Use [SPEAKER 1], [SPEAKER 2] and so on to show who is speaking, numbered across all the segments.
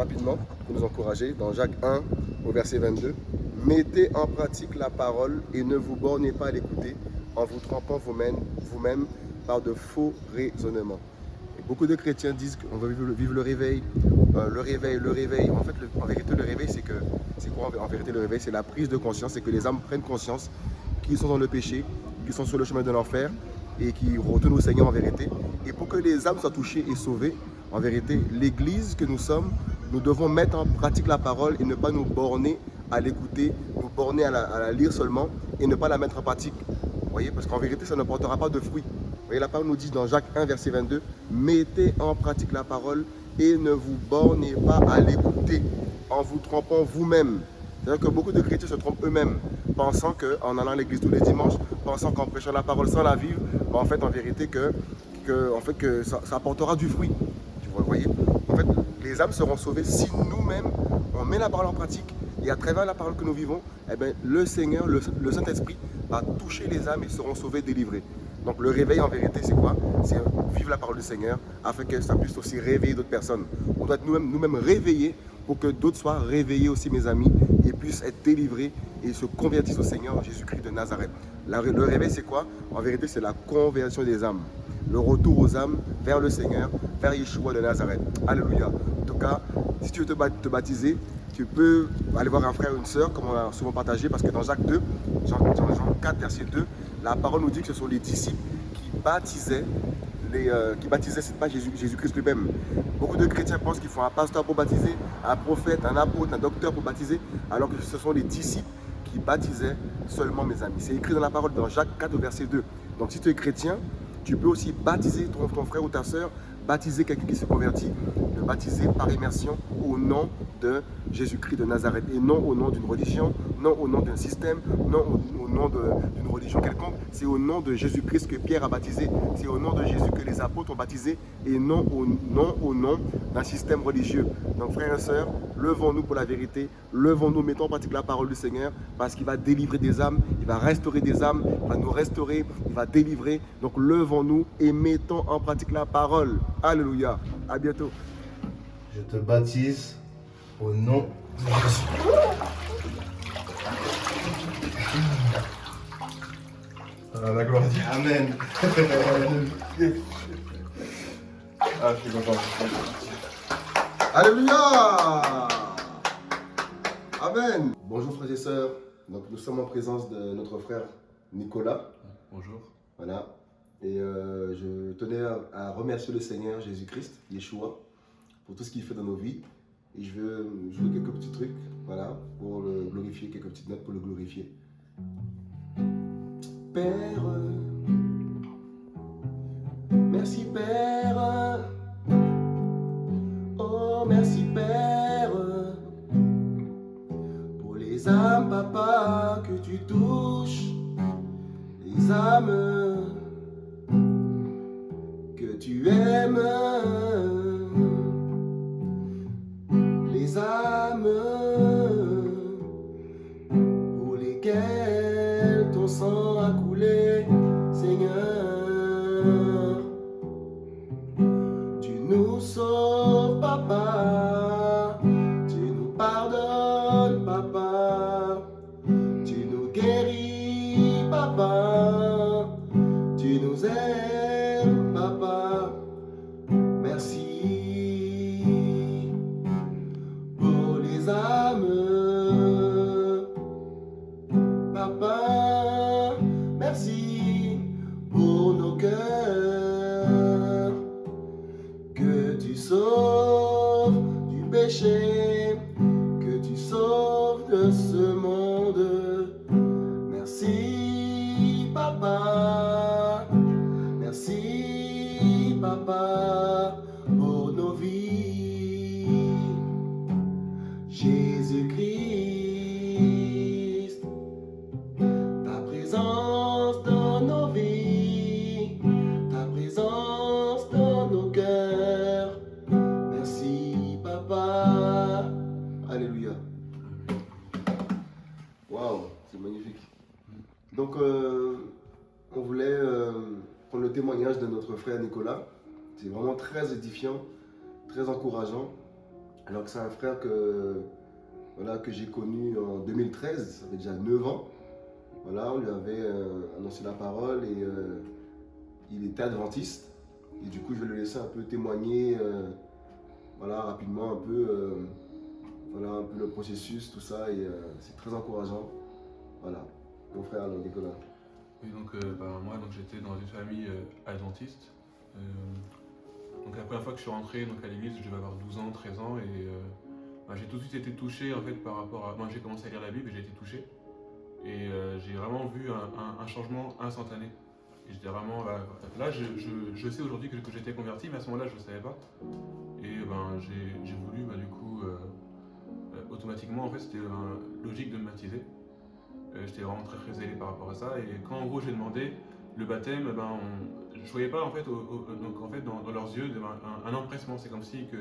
[SPEAKER 1] rapidement pour nous encourager dans Jacques 1 au verset 22. Mettez en pratique la parole et ne vous bornez pas à l'écouter en vous trompant vous-même vous par de faux raisonnements. Beaucoup de chrétiens disent qu'on veut vivre le, réveil, euh, le réveil, le réveil. En fait, en vérité, le réveil, c'est que, c'est quoi en vérité le réveil C'est la prise de conscience, c'est que les âmes prennent conscience qu'ils sont dans le péché, qu'ils sont sur le chemin de l'enfer et qu'ils retournent au Seigneur en vérité. Et pour que les âmes soient touchées et sauvées, en vérité, l'Église que nous sommes, nous devons mettre en pratique la parole et ne pas nous borner à l'écouter, nous borner à la, lire seulement et ne pas la mettre en pratique. Vous voyez, parce qu'en vérité, ça ne portera pas de fruits. Vous voyez, la parole nous dit dans Jacques 1, verset 22, « Mettez en pratique la parole et ne vous bornez pas à l'écouter en vous trompant vous-même. » C'est-à-dire que beaucoup de chrétiens se trompent eux-mêmes, pensant qu'en allant à l'église tous les dimanches, pensant qu'en prêchant la parole sans la vivre, en fait, en vérité, que, que ça, apportera du fruit. Vous voyez En fait, les âmes seront sauvées si nous-mêmes, on met la parole en pratique et à travers la parole que nous vivons, eh bien, le Seigneur, le, Saint-Esprit va toucher les âmes et seront sauvées, délivrées. Donc le réveil en vérité, c'est quoi? C'est vivre la parole du Seigneur afin que ça puisse aussi réveiller d'autres personnes. On doit être nous-mêmes nous réveillés pour que d'autres soient réveillés aussi, mes amis, et puissent être délivrés et se convertissent au Seigneur Jésus-Christ de Nazareth. le réveil, c'est quoi? En vérité, c'est la conversion des âmes. Le retour aux âmes vers le Seigneur, vers Yeshua de Nazareth. Alléluia. En tout cas, si tu veux te baptiser, tu peux aller voir un frère ou une sœur, comme on a souvent partagé, parce que dans Jacques 2, Jean, 4, verset 2, la parole nous dit que ce sont les disciples qui baptisaient, euh, qui baptisaient, c'est pas Jésus-Christ lui-même. Beaucoup de chrétiens pensent qu'il faut un pasteur pour baptiser, un prophète, un apôtre, un docteur pour baptiser, alors que ce sont les disciples qui baptisaient seulement mes amis. C'est écrit dans la parole dans Jacques 4, verset 2. Donc si tu es chrétien, tu peux aussi baptiser ton, frère ou ta sœur baptiser quelqu'un qui se convertit, de baptiser par immersion au nom de Jésus-Christ de Nazareth et non au nom d'une religion, non au nom d'un système, non au, nom d'une religion quelconque. C'est au nom de Jésus-Christ que Pierre a baptisé. C'est au nom de Jésus que les apôtres ont baptisé et non au, non au nom d'un système religieux. Donc frères et sœurs, levons-nous pour la vérité, levons-nous, mettons en pratique la parole du Seigneur parce qu'il va délivrer des âmes, il va restaurer des âmes, il va nous restaurer, il va délivrer. Donc levons-nous et mettons en pratique la parole. Alléluia. À bientôt.
[SPEAKER 2] Je te baptise au nom de Jésus.
[SPEAKER 1] Ah, la gloire
[SPEAKER 2] Amen.
[SPEAKER 1] ah, je suis content. Alléluia. Amen. Bonjour frères et sœurs. Donc nous sommes en présence de notre frère Nicolas.
[SPEAKER 2] Bonjour.
[SPEAKER 1] Voilà. Et euh, je tenais à, remercier le Seigneur Jésus-Christ, Yeshua, pour tout ce qu'il fait dans nos vies. Et je veux jouer quelques petits trucs, voilà, pour le glorifier, quelques petites notes pour le glorifier. Père, merci Père, oh merci Père, pour les âmes, papa, que tu touches, les âmes tu aimes frère Nicolas. C'est vraiment très édifiant, très encourageant. Alors que c'est un frère que, voilà, que j'ai connu en 2013, ça fait déjà 9 ans. Voilà, on lui avait euh, annoncé la parole et euh, il était adventiste. Et du coup, je vais le laisser un peu témoigner, euh, voilà, rapidement un peu, voilà, un peu le processus, tout ça. Et c'est très encourageant. Voilà, mon frère Nicolas.
[SPEAKER 3] Oui, donc bah, moi, j'étais dans une famille adventiste. donc la première fois que je suis rentré donc, à l'église, je devais avoir 12 ans, 13 ans, et bah, j'ai tout de suite été touché en fait par rapport à. Moi, j'ai commencé à lire la Bible et j'ai été touché. Et euh, j'ai vraiment vu un, changement instantané. Et j'étais vraiment. là, je, sais aujourd'hui que, j'étais converti, mais à ce moment-là, je ne le savais pas. Et ben, j'ai voulu, bah, du coup, euh, euh, automatiquement, en fait, c'était logique de me baptiser. J'étais vraiment très, très zélé par rapport à ça. Et quand, en gros, j'ai demandé le baptême, ben, je ne voyais pas, en fait, donc, en fait dans, leurs yeux un, empressement. C'est comme si que.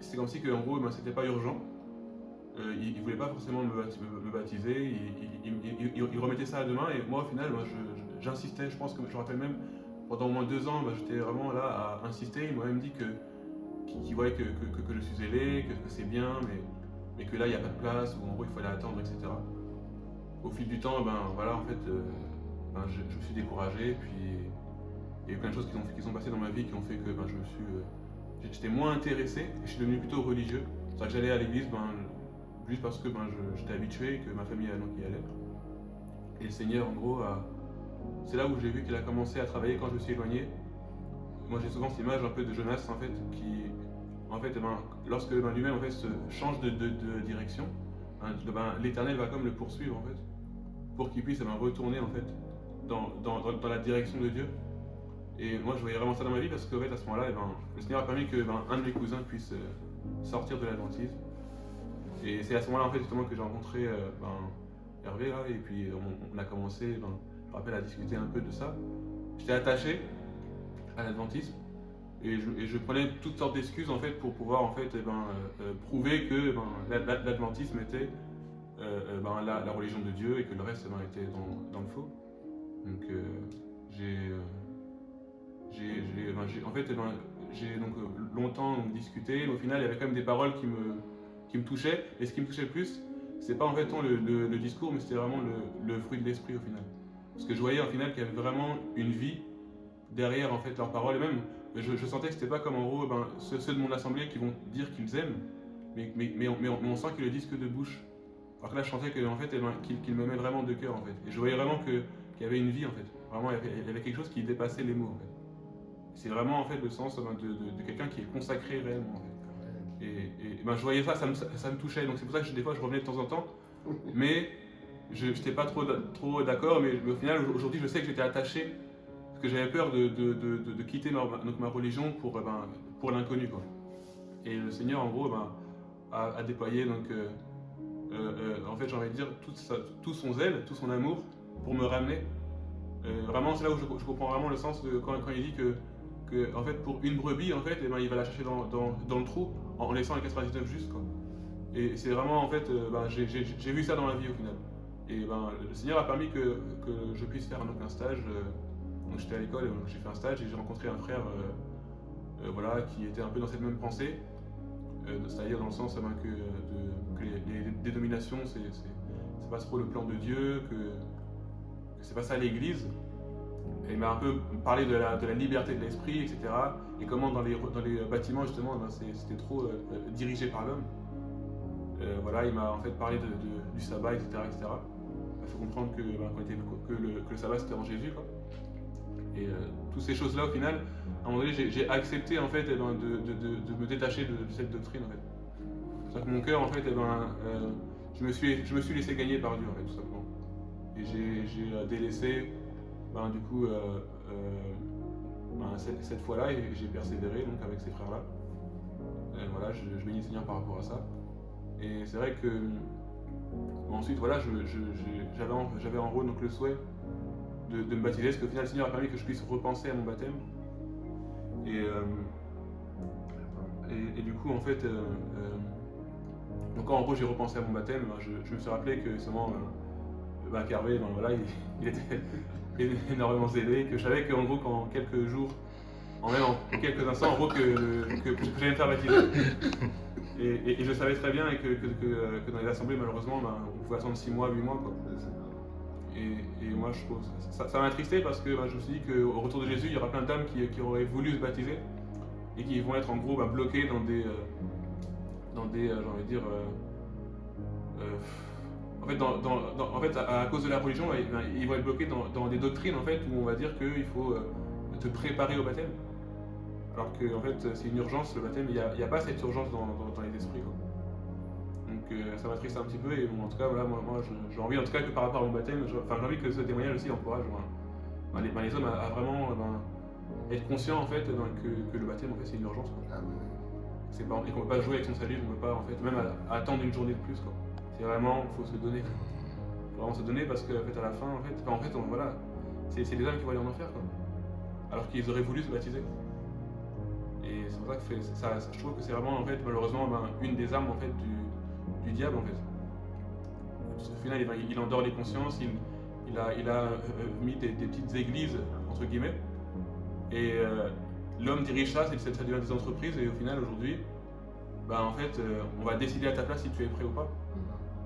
[SPEAKER 3] c'est comme si que, en gros, ben, c'était pas urgent. Euh, il ne voulait pas forcément me, baptiser, il, remettait ça à demain et moi au final j'insistais, je pense que je me rappelle même pendant au moins deux ans, bah, j'étais vraiment là à insister, il m'a même dit que qu'il voyait que, que, je suis zélé, que, c'est bien, mais, mais que là il n'y a pas de place, ou en gros il fallait attendre, etc. Au fil du temps, ben voilà, en fait, euh, ben, je, me suis découragé, puis il y a eu plein de choses qui, ont, qui sont passées dans ma vie qui ont fait que ben, je me suis, euh, j'étais moins intéressé et je suis devenu plutôt religieux. C'est vrai que j'allais à l'église, ben, juste parce que ben, j'étais habitué, que ma famille y allait. Et le Seigneur, en gros, c'est là où j'ai vu qu'il a commencé à travailler quand je me suis éloigné. Moi, j'ai souvent cette image un peu de Jonas, en fait, qui, en fait, ben, lorsque ben, lui-même en change de, direction, hein, ben, l'Éternel va comme le poursuivre, en fait, pour qu'il puisse retourner, en fait, dans, la direction de Dieu. Et moi, je voyais vraiment ça dans ma vie parce qu'en fait, à ce moment-là, le Seigneur a permis que un de mes cousins puisse euh, sortir de l'adventisme et c'est à ce moment-là en fait que j'ai rencontré euh, Hervé et puis on, a commencé, je me rappelle, à discuter un peu de ça. J'étais attaché à l'adventisme et je, prenais toutes sortes d'excuses en fait pour pouvoir en fait eh ben, euh, euh, prouver que l'adventisme était la, religion de Dieu et que le reste était dans, le faux. Donc j'ai en fait j'ai donc longtemps discuté, mais au final il y avait quand même des paroles qui me qui me touchait. Et ce qui me touchait le plus, c'est pas en fait le, discours, mais c'était vraiment le, fruit de l'esprit au final. Parce que je voyais au final qu'il y avait vraiment une vie derrière en fait leurs paroles. Et même, je, sentais que c'était pas comme en gros ben, ceux, de mon assemblée qui vont dire qu'ils aiment, mais, mais, mais, on, sent qu'ils le disent que de bouche. Alors que là, je sentais que, en fait, eh ben, qu'ils m'aimaient vraiment de cœur en fait. Et je voyais vraiment qu'il y avait une vie en fait. Vraiment, il y avait, quelque chose qui dépassait les mots en fait. C'est vraiment en fait le sens ben, de, de, quelqu'un qui est consacré réellement. Et, ben, je voyais ça, ça me, touchait. Donc c'est pour ça que des fois je revenais de temps en temps. Mais je n'étais pas trop, trop d'accord. Mais, au final, aujourd'hui, je sais que j'étais attaché. Parce que j'avais peur de, de, quitter ma, ma religion pour, ben, pour l'inconnu. Et le Seigneur, en gros, ben, a, déployé, donc, euh, euh, euh, en fait, j'ai envie de dire, tout, son zèle, tout son amour pour me ramener. vraiment, c'est là où je, comprends vraiment le sens de quand, quand il dit que que en fait, pour une brebis, en fait, eh ben, il va la chercher dans, dans, le trou en laissant les 99 juste. Quoi. Et c'est vraiment, en fait, euh, ben, j'ai vu ça dans la vie au final. Et ben, le Seigneur a permis que, que je puisse faire donc, un stage. Euh, donc j'étais à l'école j'ai fait un stage et j'ai rencontré un frère euh, voilà, qui était un peu dans cette même pensée. C'est-à-dire dans le sens eh ben, que, que les, dénominations, c'est pas trop le plan de Dieu, que, c'est pas ça l'Église il m'a un peu parlé de la, liberté de l'esprit, etc. Et comment dans les, les bâtiments, justement, ben, c'était trop euh, euh, dirigé par l'homme. Euh, voilà, il m'a en fait parlé du sabbat, etc. etc. Il faut comprendre que, ben, que, le, que, le, sabbat c'était en Jésus. Quoi. Et toutes ces choses-là, au final, à un moment donné, j'ai accepté en fait, eh ben, de, me détacher de, cette doctrine. En fait. C'est que mon cœur, en fait, eh ben, je, me suis, je me suis laissé gagner par Dieu, tout simplement. Et j'ai délaissé ben, du coup, euh, euh, ben, cette, fois-là, j'ai persévéré donc, avec ces frères-là. voilà, je, je bénis le Seigneur par rapport à ça. Et c'est vrai que ensuite, voilà, j'avais en, en gros donc, le souhait de, me baptiser, parce qu'au final, le Seigneur a permis que je puisse repenser à mon baptême. Et, euh, et, du coup, en fait, donc quand en gros j'ai repensé à mon baptême, ben, je, me suis rappelé que seulement bah, Carvé, ben, voilà, il, était énormément zélé, que je savais qu'en gros, qu'en quelques jours, en même en quelques instants, en gros, que, que, que j'allais me faire baptiser. Et, et- et je savais très bien que, que, dans les assemblées, malheureusement, ben, on pouvait attendre 6 mois, 8 mois. Et, moi, je trouve ça, m'a attristé parce que ben, je me suis dit qu'au retour de Jésus, il y aura plein d'âmes qui, auraient voulu se baptiser et qui vont être en gros ben, bloquées dans des, euh, dans des, euh, j'ai envie de dire, euh, en fait, à, cause de la religion, ben, ils vont être bloqués dans, des doctrines en fait où on va dire qu'il faut te préparer au baptême. Alors que en fait, c'est une urgence le baptême. Il n'y a, pas cette urgence dans, les esprits. Donc euh, ça m'attriste un petit peu et bon, en tout cas, voilà, moi, j'ai envie en tout cas que par rapport à mon baptême, j'ai envie que ce témoignage aussi encourage ben, les, ben, les hommes à, à vraiment ben, être conscients en fait que, que le baptême en fait c'est une urgence. quoi.
[SPEAKER 1] Amen.
[SPEAKER 3] C'est pas, et qu'on peut pas jouer avec son salut, on peut pas en fait même à- à attendre une journée de plus quoi. C'est vraiment, faut se donner. Faut vraiment se donner parce qu'en fait à la fin en fait, enfin, en fait on- voilà, c'est c'est les âmes qui vont aller en enfer quoi. Alors qu'ils auraient voulu se baptiser. Et c'est pour ça que fait- ça, ça- je trouve que c'est vraiment en fait malheureusement ben, une des armes en fait du, du diable en fait. Qu'au final il, endort les consciences, il, il a, il a euh, euh, mis des, des petites églises entre guillemets. Et euh, l'homme dirige ça, c'est ça devient des entreprises et au final aujourd'hui, bah, en fait, euh, on va décider à ta place si tu es prêt ou pas.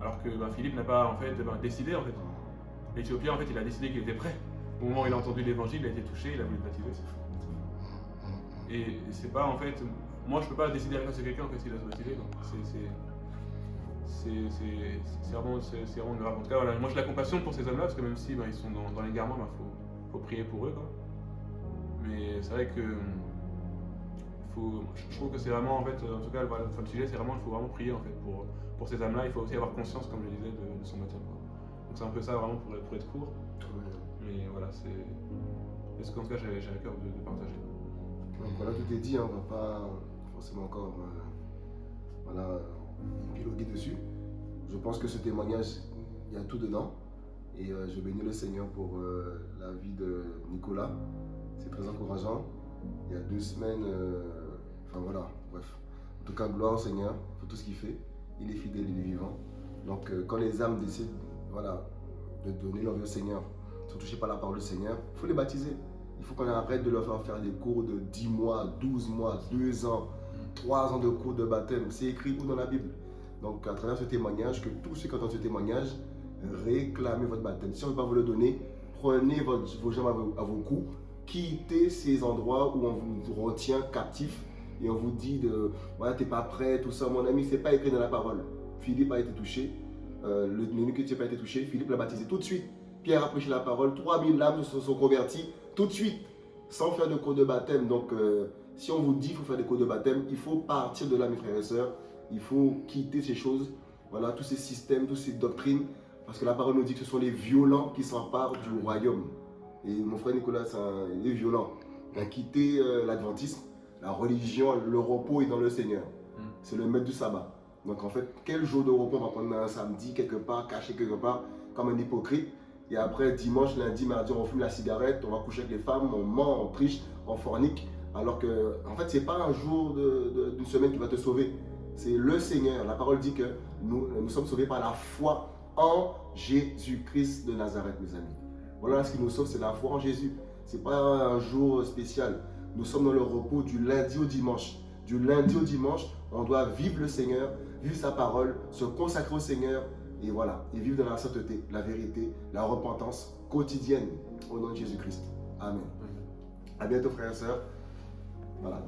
[SPEAKER 3] Alors que bah, Philippe n'a pas en fait bah, décidé en fait. L'Éthiopien en fait il a décidé qu'il était prêt. Au moment où il a entendu l'évangile, il a été touché, il a voulu le baptiser. Et c'est pas en fait. Moi je peux pas décider à la place de quelqu'un en fait s'il a se baptiser. C'est- vraiment, vraiment grave. En tout cas, voilà, moi j'ai la compassion pour ces hommes-là parce que même si bah, ils sont dans, dans l'égarement, il faut, faut prier pour eux. Quoi. Mais c'est vrai que faut, je je trouve que c'est vraiment en fait, en tout cas, voilà, enfin, le sujet c'est vraiment, il faut vraiment prier en fait pour, pour ces âmes-là. Il faut aussi avoir conscience, comme je disais, de, de son baptême. quoi. Donc c'est un peu ça vraiment pour, pour être court. Mais voilà, c'est ce qu'en tout cas j'avais à cœur de, de partager.
[SPEAKER 1] Donc voilà, tout est dit, hein, on va pas forcément encore euh, Je pense que ce témoignage, il y a tout dedans. Et euh, je bénis le Seigneur pour euh, la vie de Nicolas. C'est très encourageant. Il y a deux semaines, euh, enfin voilà, bref. En tout cas, gloire au Seigneur pour tout ce qu'il fait. Il est fidèle, il est vivant. Donc quand les âmes décident voilà, de donner leur vie au Seigneur, sont touchées par la parole du Seigneur, il faut les baptiser. Il faut qu'on arrête de leur faire faire des cours de 10 mois, 12 mois, 2 ans, 3 ans de cours de baptême. C'est écrit où dans la Bible? Donc, à travers ce témoignage, que tous ceux qui entendent ce témoignage, réclamez votre baptême. Si on ne veut pas vous le donner, prenez vos jambes à vos, coups, quittez ces endroits où on vous retient captif et on vous dit de voilà, t'es pas prêt, tout ça. Mon ami, c'est pas écrit dans la parole. Philippe a été touché. Euh, le minute n'a pas été touché, Philippe l'a baptisé tout de suite. Pierre a prêché la parole, 3000 âmes se sont converties tout de suite, sans faire de cours de baptême. Donc, euh, si on vous dit qu'il faut faire des cours de baptême, il faut partir de là, mes frères et sœurs. Il faut quitter ces choses, voilà, tous ces systèmes, toutes ces doctrines, parce que la parole nous dit que ce sont les violents qui s'emparent du royaume. Et mon frère Nicolas, c'est il est violent. Il a quitté euh, l'adventisme, la religion, le repos est dans le Seigneur.
[SPEAKER 3] Mm.
[SPEAKER 1] C'est le maître du sabbat. Donc en fait, quel jour de repos on va prendre un samedi quelque part, caché quelque part, comme un hypocrite Et après, dimanche, lundi, mardi, on fume la cigarette, on va coucher avec les femmes, on ment, on triche, on fornique. Alors que, en fait, c'est pas un jour d'une semaine qui va te sauver. C'est le Seigneur. La parole dit que nous, nous sommes sauvés par la foi en Jésus-Christ de Nazareth, mes amis. Voilà ce qui nous sauve, c'est la foi en Jésus. C'est pas un jour spécial. Nous sommes dans le repos du lundi au dimanche. Du lundi au dimanche, on doit vivre le Seigneur, vivre sa parole, se consacrer au Seigneur et voilà, et vivre dans la sainteté, la vérité, la repentance quotidienne au nom de Jésus-Christ. Amen. À bientôt frères et sœurs. Voilà.